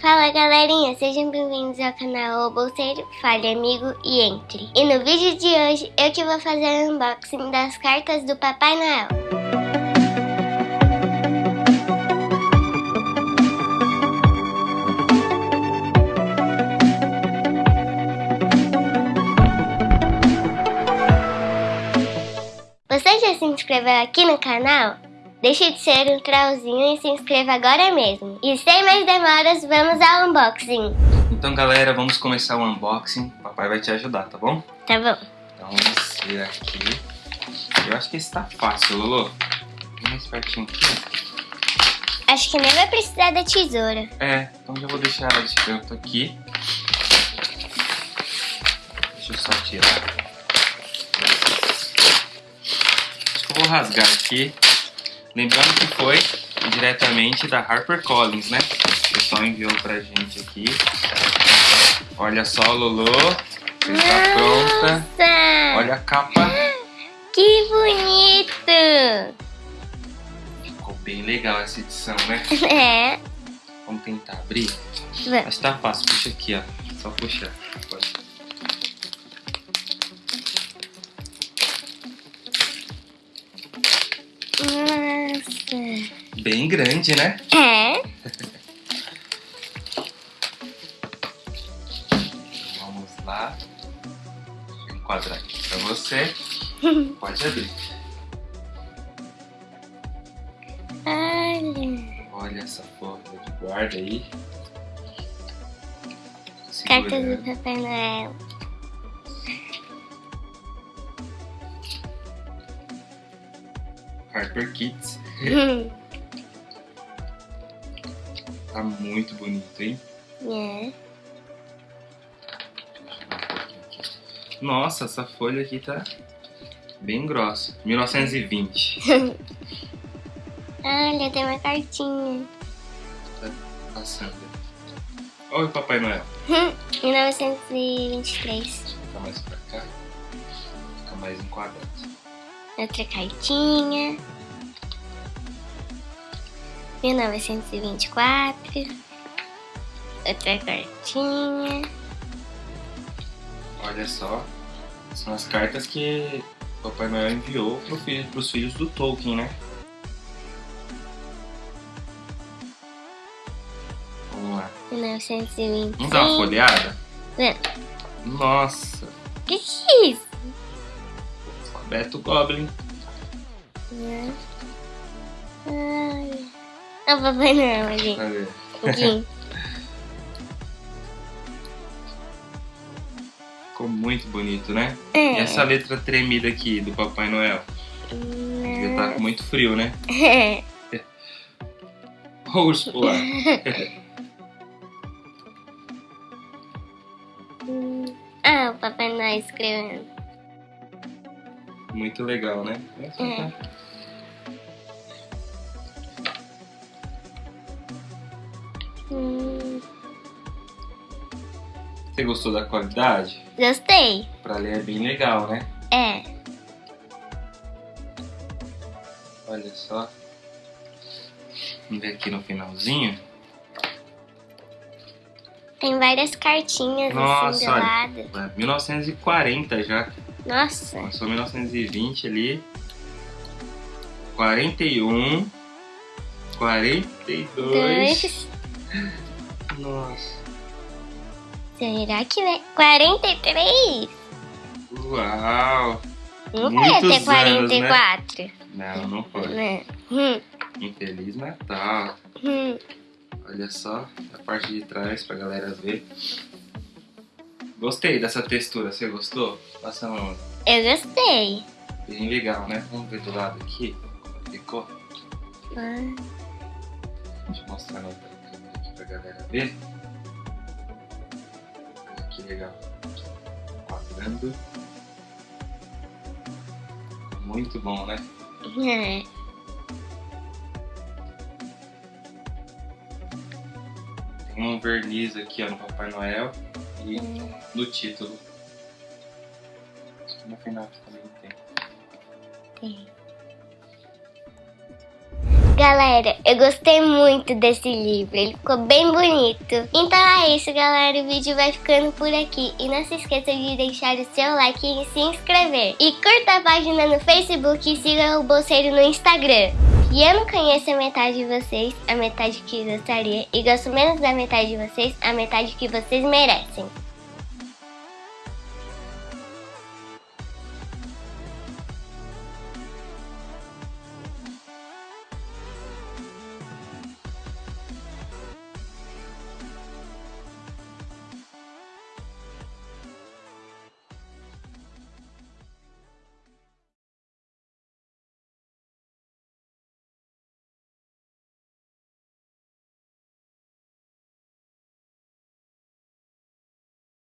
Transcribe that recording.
Fala galerinha, sejam bem-vindos ao canal O Bolseiro, Fale Amigo e Entre. E no vídeo de hoje eu que vou fazer o unboxing das cartas do Papai Noel. Você já se inscreveu aqui no canal? Deixe de ser um trollzinho e se inscreva agora mesmo. E sem mais demoras, vamos ao unboxing. Então galera, vamos começar o unboxing. O papai vai te ajudar, tá bom? Tá bom. Então vamos ver aqui. Eu acho que esse tá fácil. Vem mais pertinho aqui. Acho que nem vai precisar da tesoura. É, então já vou deixar ela de canto aqui. Deixa eu só tirar. Acho que eu vou rasgar aqui. Lembrando que foi diretamente da HarperCollins, né? O pessoal enviou pra gente aqui. Olha só, Lolo. Você está pronta. Olha a capa. Que bonito! Ficou bem legal essa edição, né? É. Vamos tentar abrir? Vamos. Mas tá fácil, puxa aqui, ó. Só puxar. Pode. Nossa. Bem grande, né? É. Vamos lá. Enquadrar aqui pra você. Pode abrir. Olha. Olha essa folha de guarda aí. Cartas do. Papai Noel. Harper Kids. Tá muito bonito, hein? é. Nossa, essa folha aqui tá bem grossa. 1920. Olha, tem uma cartinha. Tá passando. Olha o Papai Noel. 1923. Fica mais pra cá. Fica mais enquadrado. Outra cartinha. 1924. Outra cartinha. Olha só. São as cartas que o Papai Noel enviou pro filho, pros filhos do Tolkien, né? Vamos lá. 1925. Vamos dar uma folheada? É. Nossa. Que que é isso? Beto Goblin. Né? Olha. É o Papai Noel ali. Aqui. Ficou muito bonito, né? É. E essa letra tremida aqui do Papai Noel? Devia estar com muito frio, né? É. Urso polar. Ah, o Papai Noel escrevendo. Muito legal, né? É. Hum, Você gostou da qualidade? gostei. Pra ler é bem legal, né? É. Olha só. Vamos ver aqui no finalzinho. Tem várias cartinhas assim do Nossa, lado. olha. 1940 já. Nossa. Começou 1920 ali. 41. 42. Dois. Nossa. Será que vai? 43? Uau. Não Muitos vai ter anos, né? 44. Não, não foi. Né? Hum, Infeliz Natal. hum. Olha só a parte de trás pra galera ver. Gostei dessa textura, você gostou? Passa a mão. Eu gostei. Bem legal, né? Vamos ver do lado aqui como ficou. Ah, Deixa eu mostrar na outra galera ver. Olha que legal. Quadrando. Muito bom, né? é. Tem um verniz aqui ó, no Papai Noel e Hum. no título. Acho que no final também tem. Tem. Galera, eu gostei muito desse livro, ele ficou bem bonito. Então é isso, galera, o vídeo vai ficando por aqui. E não se esqueça de deixar o seu like e se inscrever. E curta a página no Facebook e siga o Bolseiro no Instagram. E eu não conheço a metade de vocês, a metade que gostaria, e gosto menos da metade de vocês, a metade que vocês merecem.